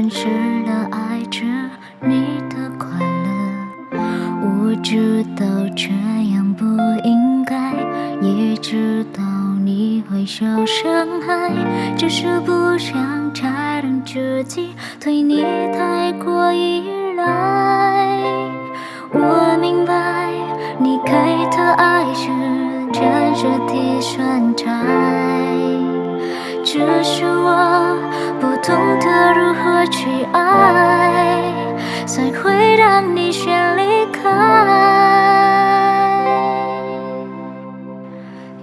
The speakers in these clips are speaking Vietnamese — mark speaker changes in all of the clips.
Speaker 1: 真实的爱着你的快乐，我知道这样不应该，也知道你会受伤害，只是不想承认自己对你太过依赖。我明白你给的爱是真实的选择，这是我。何去爱才会让你先离开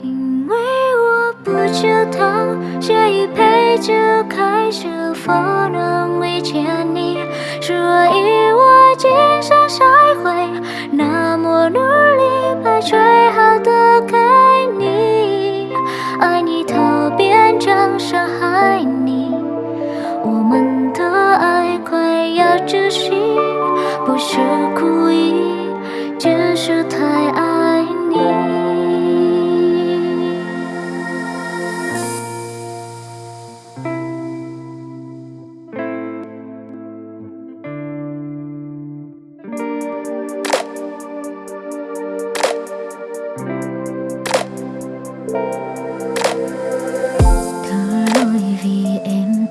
Speaker 1: 因为我不知道这一辈子开是否能遇见你所以我今生才会那么努力把最好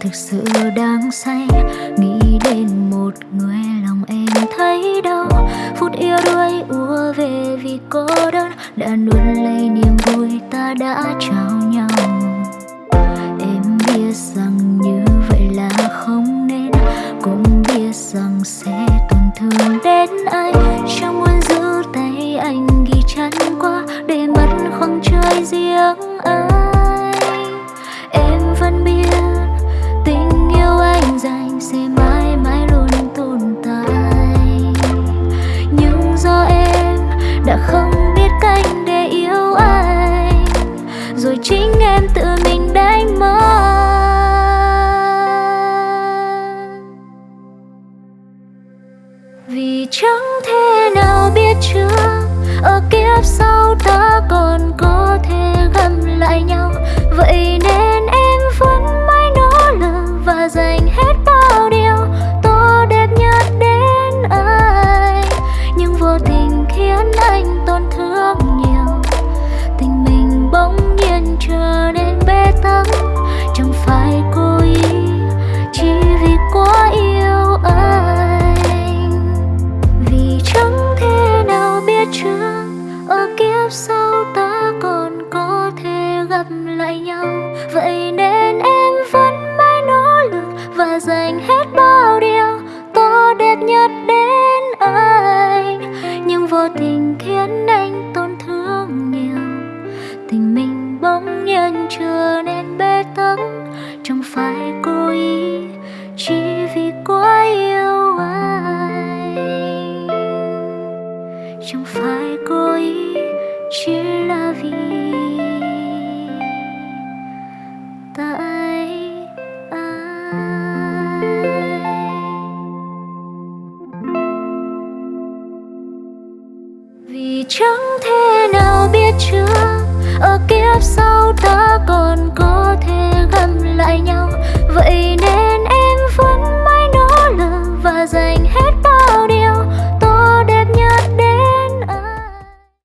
Speaker 1: thực sự đang say. Nghĩ đến một người lòng em thấy đau. Phút yêu đuối ùa về vì cô đơn. Đã nuốt lấy niềm vui ta đã trao nhau. Em biết rằng vì chẳng thể nào biết trước ở kiếp sau ta còn lại nhau. Vậy nên em vẫn mãi nỗ lực và dành hết bao điều tốt đẹp nhất đến anh. Nhưng vô tình khiến anh tổn thương nhiều. Tình mình bỗng nhiên trở nên bê tắc. Chẳng phải cố ý, chỉ vì quá yêu anh. Chẳng phải cố ý, chỉ là vì chẳng thể nào biết trước. Ở kiếp sau ta còn có thể gặp lại nhau. Vậy nên